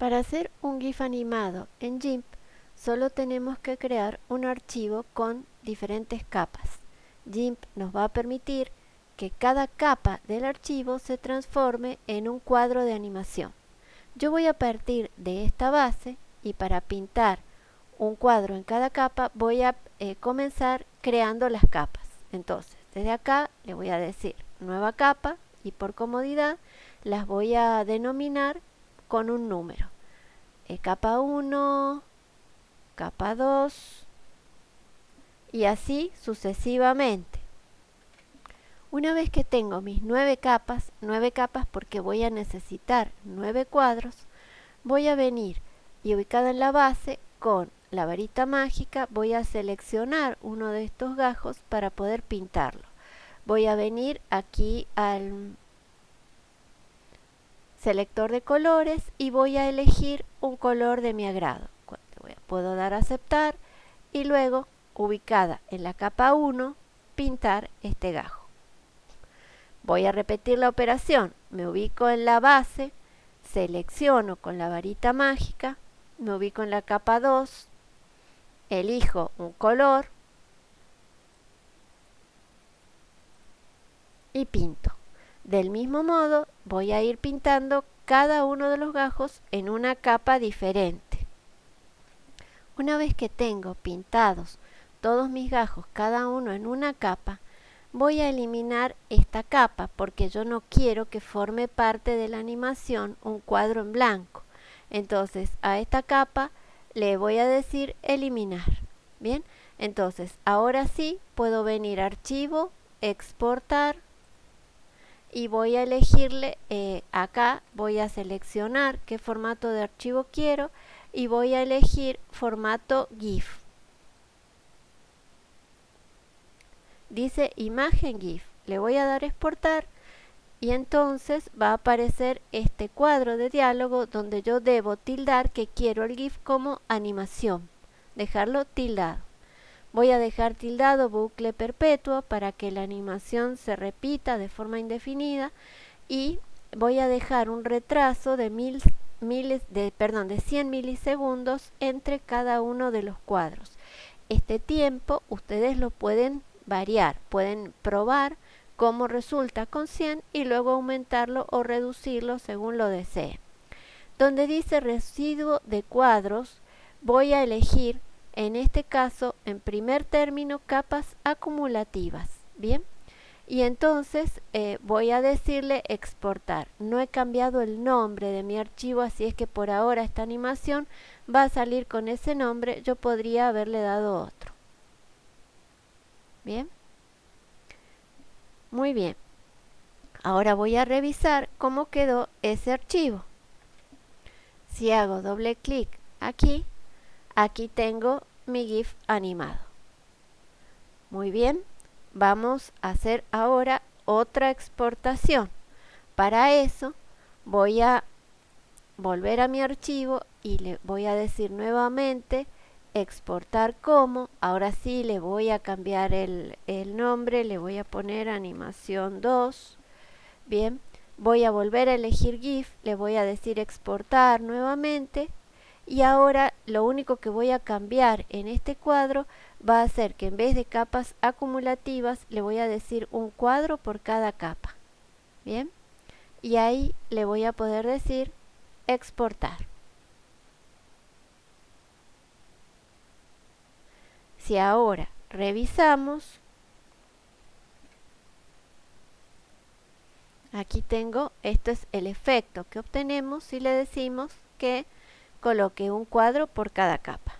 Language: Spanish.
Para hacer un GIF animado en GIMP, solo tenemos que crear un archivo con diferentes capas. GIMP nos va a permitir que cada capa del archivo se transforme en un cuadro de animación. Yo voy a partir de esta base y para pintar un cuadro en cada capa voy a eh, comenzar creando las capas. Entonces, desde acá le voy a decir nueva capa y por comodidad las voy a denominar con un número. Eh, capa 1, capa 2 y así sucesivamente. Una vez que tengo mis nueve capas, nueve capas porque voy a necesitar nueve cuadros, voy a venir y ubicada en la base con la varita mágica voy a seleccionar uno de estos gajos para poder pintarlo. Voy a venir aquí al selector de colores y voy a elegir un color de mi agrado. Puedo dar a aceptar y luego, ubicada en la capa 1, pintar este gajo. Voy a repetir la operación. Me ubico en la base, selecciono con la varita mágica, me ubico en la capa 2, elijo un color y pinto. Del mismo modo voy a ir pintando cada uno de los gajos en una capa diferente. Una vez que tengo pintados todos mis gajos cada uno en una capa, voy a eliminar esta capa porque yo no quiero que forme parte de la animación un cuadro en blanco. Entonces a esta capa le voy a decir eliminar. Bien, entonces ahora sí puedo venir a archivo, exportar, y voy a elegirle eh, acá voy a seleccionar qué formato de archivo quiero y voy a elegir formato GIF. Dice imagen GIF le voy a dar exportar y entonces va a aparecer este cuadro de diálogo donde yo debo tildar que quiero el GIF como animación. Dejarlo tildado Voy a dejar tildado bucle perpetuo para que la animación se repita de forma indefinida y voy a dejar un retraso de, mil, miles, de, perdón, de 100 milisegundos entre cada uno de los cuadros. Este tiempo ustedes lo pueden variar, pueden probar cómo resulta con 100 y luego aumentarlo o reducirlo según lo deseen. Donde dice residuo de cuadros, voy a elegir en este caso, en primer término, capas acumulativas. Bien, y entonces eh, voy a decirle exportar. No he cambiado el nombre de mi archivo, así es que por ahora esta animación va a salir con ese nombre. Yo podría haberle dado otro. Bien. Muy bien. Ahora voy a revisar cómo quedó ese archivo. Si hago doble clic aquí, Aquí tengo mi GIF animado. Muy bien, vamos a hacer ahora otra exportación. Para eso voy a volver a mi archivo y le voy a decir nuevamente exportar como. Ahora sí le voy a cambiar el, el nombre, le voy a poner animación 2. Bien, voy a volver a elegir GIF, le voy a decir exportar nuevamente y ahora lo único que voy a cambiar en este cuadro va a ser que en vez de capas acumulativas le voy a decir un cuadro por cada capa bien y ahí le voy a poder decir exportar. Si ahora revisamos aquí tengo esto es el efecto que obtenemos si le decimos que coloque un cuadro por cada capa.